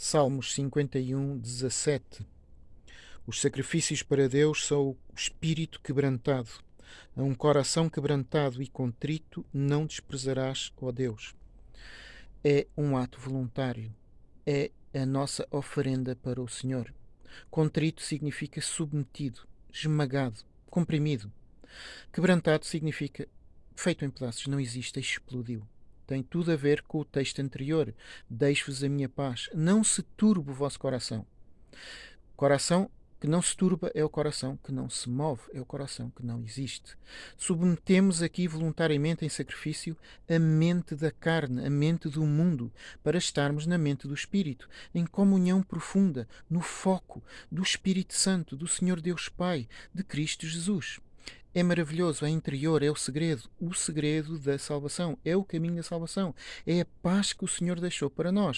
Salmos 51, 17 Os sacrifícios para Deus são o espírito quebrantado. A um coração quebrantado e contrito não desprezarás, ó Deus. É um ato voluntário. É a nossa oferenda para o Senhor. Contrito significa submetido, esmagado, comprimido. Quebrantado significa feito em pedaços, não existe, explodiu tem tudo a ver com o texto anterior. Deixo-vos a minha paz. Não se turbe o vosso coração. Coração que não se turba é o coração que não se move, é o coração que não existe. Submetemos aqui voluntariamente em sacrifício a mente da carne, a mente do mundo, para estarmos na mente do Espírito, em comunhão profunda, no foco do Espírito Santo, do Senhor Deus Pai, de Cristo Jesus. É maravilhoso, é interior, é o segredo, o segredo da salvação, é o caminho da salvação, é a paz que o Senhor deixou para nós.